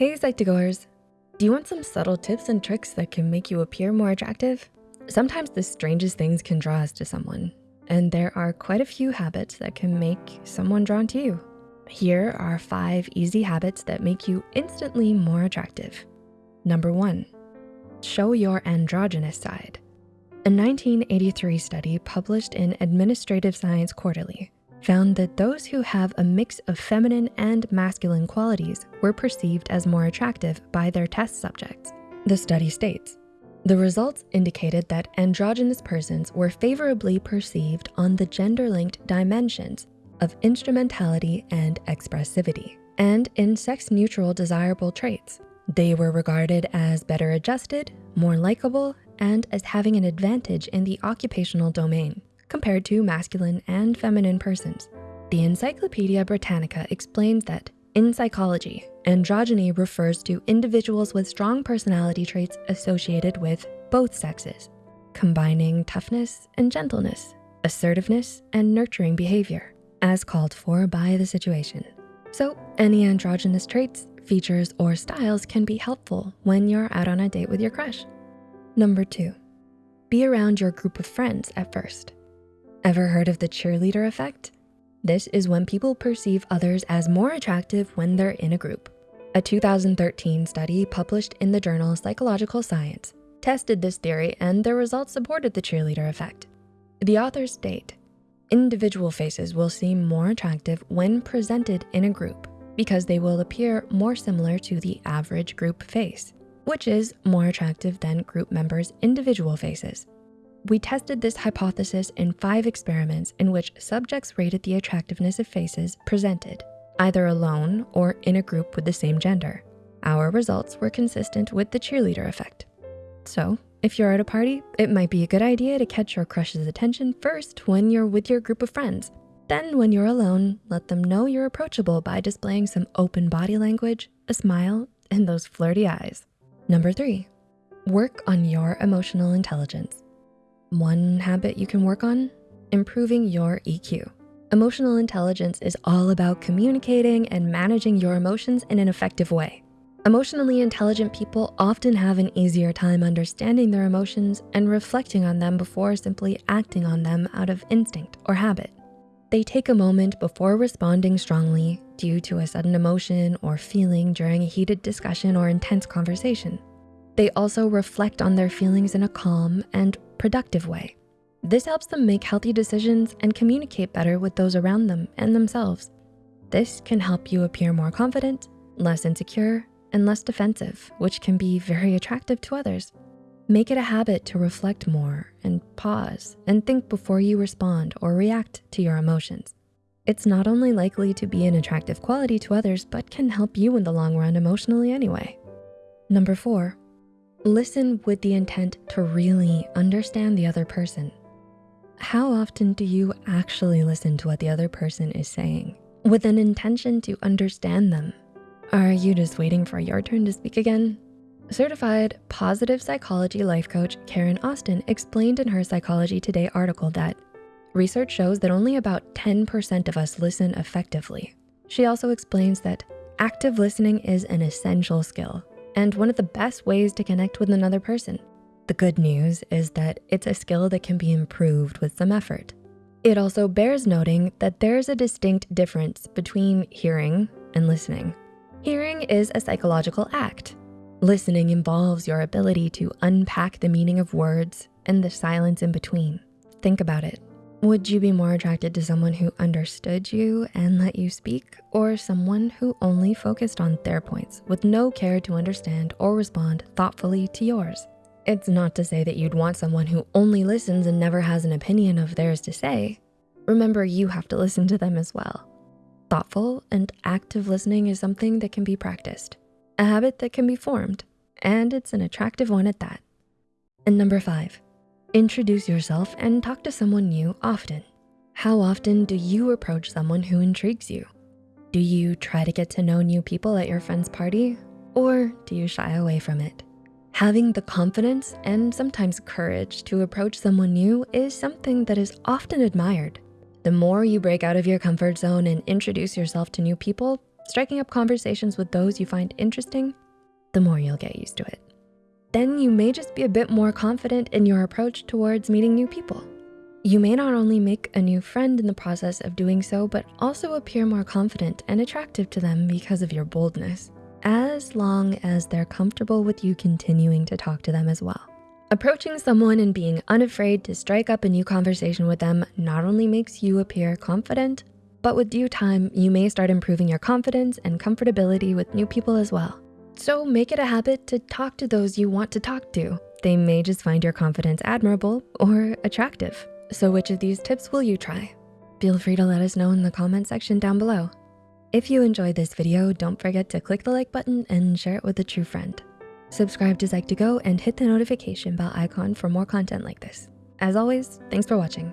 Hey Psych2Goers, do you want some subtle tips and tricks that can make you appear more attractive? Sometimes the strangest things can draw us to someone, and there are quite a few habits that can make someone drawn to you. Here are five easy habits that make you instantly more attractive. Number one, show your androgynous side. A 1983 study published in Administrative Science Quarterly found that those who have a mix of feminine and masculine qualities were perceived as more attractive by their test subjects. The study states, the results indicated that androgynous persons were favorably perceived on the gender-linked dimensions of instrumentality and expressivity, and in sex-neutral desirable traits. They were regarded as better adjusted, more likable, and as having an advantage in the occupational domain compared to masculine and feminine persons. The Encyclopedia Britannica explains that in psychology, androgyny refers to individuals with strong personality traits associated with both sexes, combining toughness and gentleness, assertiveness and nurturing behavior, as called for by the situation. So any androgynous traits, features, or styles can be helpful when you're out on a date with your crush. Number two, be around your group of friends at first. Ever heard of the cheerleader effect? This is when people perceive others as more attractive when they're in a group. A 2013 study published in the journal Psychological Science tested this theory and their results supported the cheerleader effect. The authors state, individual faces will seem more attractive when presented in a group because they will appear more similar to the average group face, which is more attractive than group members' individual faces. We tested this hypothesis in five experiments in which subjects rated the attractiveness of faces presented, either alone or in a group with the same gender. Our results were consistent with the cheerleader effect. So if you're at a party, it might be a good idea to catch your crush's attention first when you're with your group of friends. Then when you're alone, let them know you're approachable by displaying some open body language, a smile, and those flirty eyes. Number three, work on your emotional intelligence. One habit you can work on, improving your EQ. Emotional intelligence is all about communicating and managing your emotions in an effective way. Emotionally intelligent people often have an easier time understanding their emotions and reflecting on them before simply acting on them out of instinct or habit. They take a moment before responding strongly due to a sudden emotion or feeling during a heated discussion or intense conversation. They also reflect on their feelings in a calm and productive way. This helps them make healthy decisions and communicate better with those around them and themselves. This can help you appear more confident, less insecure, and less defensive, which can be very attractive to others. Make it a habit to reflect more and pause and think before you respond or react to your emotions. It's not only likely to be an attractive quality to others, but can help you in the long run emotionally anyway. Number four, Listen with the intent to really understand the other person. How often do you actually listen to what the other person is saying with an intention to understand them? Are you just waiting for your turn to speak again? Certified positive psychology life coach Karen Austin explained in her Psychology Today article that research shows that only about 10% of us listen effectively. She also explains that active listening is an essential skill and one of the best ways to connect with another person. The good news is that it's a skill that can be improved with some effort. It also bears noting that there's a distinct difference between hearing and listening. Hearing is a psychological act. Listening involves your ability to unpack the meaning of words and the silence in between. Think about it. Would you be more attracted to someone who understood you and let you speak or someone who only focused on their points with no care to understand or respond thoughtfully to yours? It's not to say that you'd want someone who only listens and never has an opinion of theirs to say. Remember, you have to listen to them as well. Thoughtful and active listening is something that can be practiced, a habit that can be formed, and it's an attractive one at that. And number five, Introduce yourself and talk to someone new often. How often do you approach someone who intrigues you? Do you try to get to know new people at your friend's party? Or do you shy away from it? Having the confidence and sometimes courage to approach someone new is something that is often admired. The more you break out of your comfort zone and introduce yourself to new people, striking up conversations with those you find interesting, the more you'll get used to it. Then you may just be a bit more confident in your approach towards meeting new people. You may not only make a new friend in the process of doing so, but also appear more confident and attractive to them because of your boldness, as long as they're comfortable with you continuing to talk to them as well. Approaching someone and being unafraid to strike up a new conversation with them not only makes you appear confident, but with due time, you may start improving your confidence and comfortability with new people as well. So make it a habit to talk to those you want to talk to. They may just find your confidence admirable or attractive. So which of these tips will you try? Feel free to let us know in the comment section down below. If you enjoyed this video, don't forget to click the like button and share it with a true friend. Subscribe to Psych2Go and hit the notification bell icon for more content like this. As always, thanks for watching.